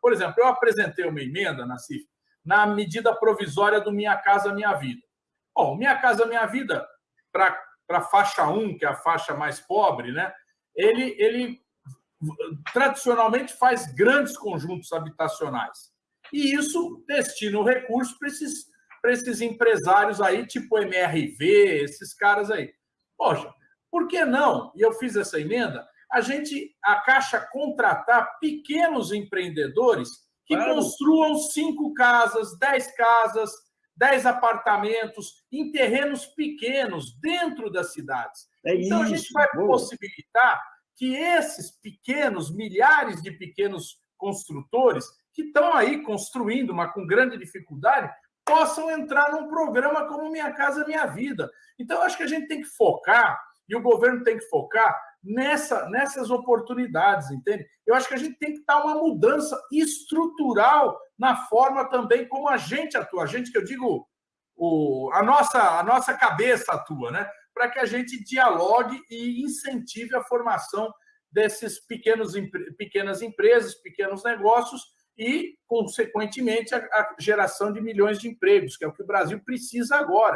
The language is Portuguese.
Por exemplo, eu apresentei uma emenda na CIF na medida provisória do Minha Casa Minha Vida. Bom, Minha Casa Minha Vida, para a faixa 1, que é a faixa mais pobre, né? ele, ele tradicionalmente faz grandes conjuntos habitacionais. E isso destina o recurso para esses, esses empresários aí, tipo MRV, esses caras aí. Poxa, por que não? E eu fiz essa emenda, a gente, a Caixa contratar pequenos empreendedores que claro. construam cinco casas, dez casas, dez apartamentos em terrenos pequenos dentro das cidades. É então, isso. a gente vai Boa. possibilitar que esses pequenos, milhares de pequenos construtores que estão aí construindo, mas com grande dificuldade, possam entrar num programa como Minha Casa Minha Vida. Então, acho que a gente tem que focar, e o governo tem que focar nessa, nessas oportunidades, entende? Eu acho que a gente tem que dar uma mudança estrutural na forma também como a gente atua. A gente, que eu digo, o, a, nossa, a nossa cabeça atua, né? Para que a gente dialogue e incentive a formação desses pequenos, pequenas empresas, pequenos negócios, e, consequentemente, a, a geração de milhões de empregos, que é o que o Brasil precisa agora.